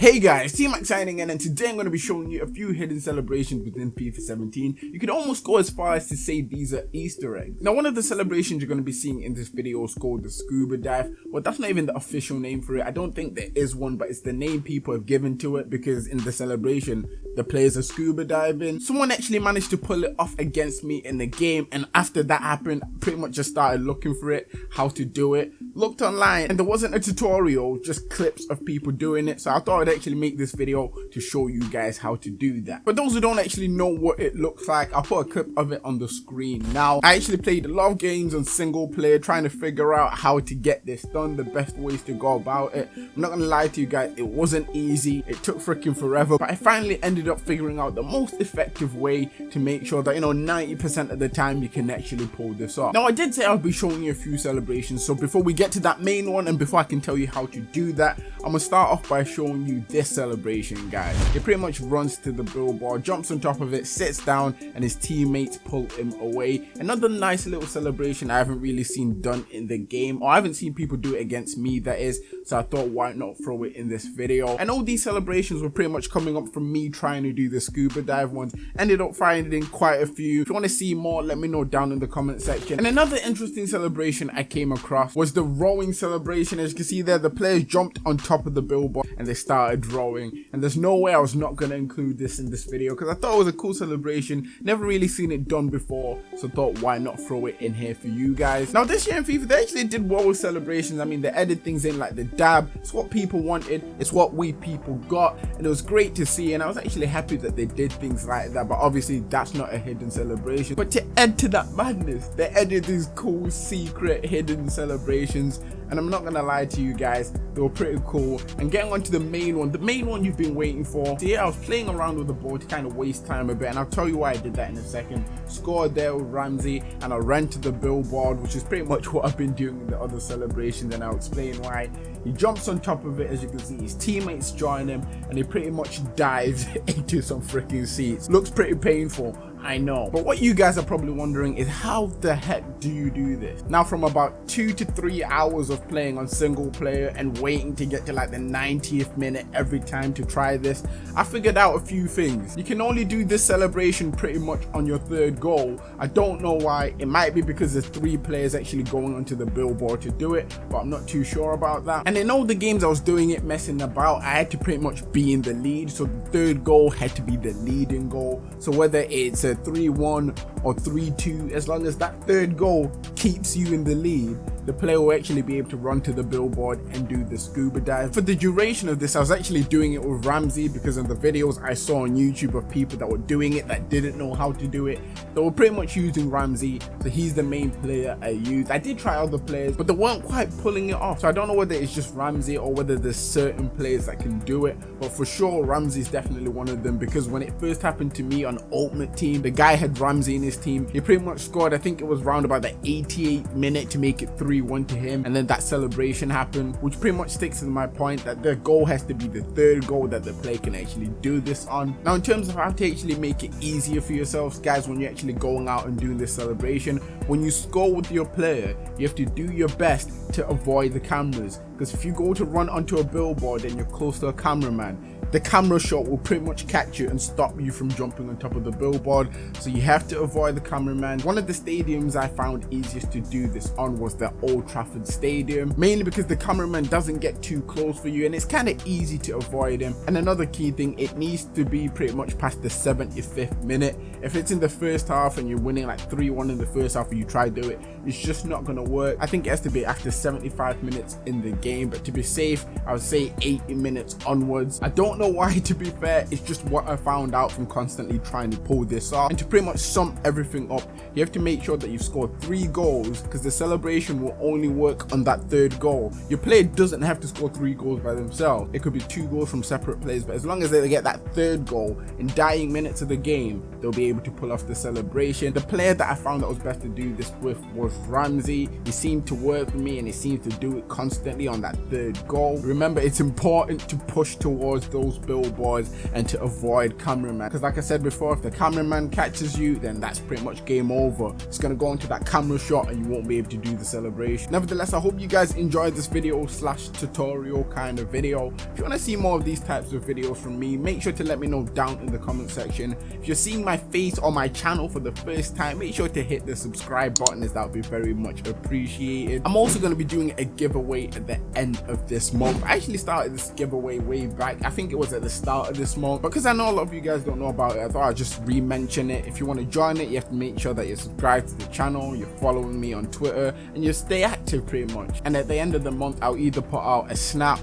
Hey guys, T-Mac signing in and today I'm going to be showing you a few hidden celebrations within FIFA 17. You could almost go as far as to say these are Easter eggs. Now one of the celebrations you're going to be seeing in this video is called the Scuba Dive. Well that's not even the official name for it. I don't think there is one but it's the name people have given to it because in the celebration the players are scuba diving. Someone actually managed to pull it off against me in the game and after that happened I pretty much just started looking for it, how to do it. Looked online and there wasn't a tutorial, just clips of people doing it so I thought actually make this video to show you guys how to do that. For those who don't actually know what it looks like, I'll put a clip of it on the screen. Now, I actually played a lot of games on single player trying to figure out how to get this done, the best ways to go about it. I'm not gonna lie to you guys, it wasn't easy. It took freaking forever, but I finally ended up figuring out the most effective way to make sure that, you know, 90% of the time you can actually pull this off. Now, I did say I'll be showing you a few celebrations, so before we get to that main one and before I can tell you how to do that, I'm gonna start off by showing you this celebration, guys. He pretty much runs to the billboard, jumps on top of it, sits down, and his teammates pull him away. Another nice little celebration I haven't really seen done in the game, or I haven't seen people do it against me, that is, so I thought why not throw it in this video. And all these celebrations were pretty much coming up from me trying to do the scuba dive ones. Ended up finding quite a few. If you want to see more, let me know down in the comment section. And another interesting celebration I came across was the rowing celebration. As you can see there, the players jumped on top of the billboard and they started rowing and there's no way I was not going to include this in this video because I thought it was a cool celebration. Never really seen it done before so thought why not throw it in here for you guys? Now this year in FIFA they actually did well with celebrations. I mean they added things in like the dab. It's what people wanted. It's what we people got. And it was great to see and I was actually happy that they did things like that. But obviously that's not a hidden celebration. But to add to that madness they added these cool secret hidden celebrations and I'm not gonna lie to you guys, they were pretty cool. And getting on to the main one, the main one you've been waiting for. So yeah, I was playing around with the ball to kind of waste time a bit, and I'll tell you why I did that in a second. Scored there with Ramsey, and I ran to the billboard, which is pretty much what I've been doing in the other celebrations, and I'll explain why. He jumps on top of it, as you can see, his teammates join him, and he pretty much dives into some freaking seats. Looks pretty painful, I know. But what you guys are probably wondering is how the heck do you do this? Now from about two to three hours of playing on single player and waiting to get to like the 90th minute every time to try this, I figured out a few things. You can only do this celebration pretty much on your third goal. I don't know why. It might be because there's three players actually going onto the billboard to do it, but I'm not too sure about that. And in all the games I was doing it messing about, I had to pretty much be in the lead. So the third goal had to be the leading goal. So whether it's a a 3-1 or 3-2, as long as that third goal keeps you in the lead, the player will actually be able to run to the billboard and do the scuba dive. For the duration of this, I was actually doing it with Ramsey because in the videos I saw on YouTube of people that were doing it that didn't know how to do it, they were pretty much using Ramsey, so he's the main player I used. I did try other players, but they weren't quite pulling it off, so I don't know whether it's just Ramsey or whether there's certain players that can do it, but for sure Ramsey's definitely one of them because when it first happened to me on Ultimate Team, the guy had Ramsey in his team, he pretty much scored, I think it was round about the 88 minute to make it 3 3-1 to him. And then that celebration happened which pretty much sticks to my point that the goal has to be the third goal that the player can actually do this on. Now in terms of how to actually make it easier for yourselves guys when you're actually going out and doing this celebration when you score with your player you have to do your best to avoid the cameras. Because if you go to run onto a billboard and you're close to a cameraman the camera shot will pretty much catch you and stop you from jumping on top of the billboard so you have to avoid the cameraman. One of the stadiums i found easiest to do this on was the old trafford stadium mainly because the cameraman doesn't get too close for you and it's kind of easy to avoid him. And another key thing it needs to be pretty much past the 75th minute. If it's in the first half and you're winning like 3-1 in the first half and you try to do it it's just not gonna work. I think it has to be after 75 minutes in the game but to be safe i would say 80 minutes onwards. I don't know why to be fair it's just what i found out from constantly trying to pull this off and to pretty much sum everything up. You have to make sure that you've scored three goals because the celebration will only work on that third goal. Your player doesn't have to score three goals by themselves. It could be two goals from separate players but as long as they get that third goal in dying minutes of the game they'll be able to pull off the celebration. The player that i found that was best to do this with was ramsey. He seemed to work for me and he seemed to do it constantly on that third goal. Remember it's important to push towards those post billboards and to avoid cameraman. Because like I said before, if the cameraman catches you, then that's pretty much game over. It's gonna go into that camera shot and you won't be able to do the celebration. Nevertheless, I hope you guys enjoyed this video slash tutorial kind of video. If you want to see more of these types of videos from me, make sure to let me know down in the comment section. If you're seeing my face on my channel for the first time, make sure to hit the subscribe button as that would be very much appreciated. I'm also going to be doing a giveaway at the end of this month. I actually started this giveaway way back. I think it was at the start of this month. Because I know a lot of you guys don't know about it, I thought I'd just re-mention it. If you want to join it, you have to make sure that you're subscribed to the channel, you're following me on Twitter, and you stay active pretty much. And at the end of the month, I'll either put out a snap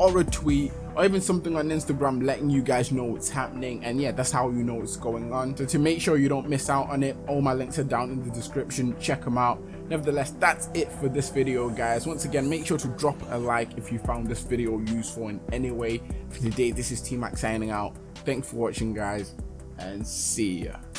or a tweet or even something on Instagram letting you guys know what's happening. And yeah that's how you know what's going on. So to make sure you don't miss out on it all my links are down in the description. Check them out. Nevertheless that's it for this video guys. Once again make sure to drop a like if you found this video useful in any way. For today this is T-Mac signing out. Thanks for watching guys and see ya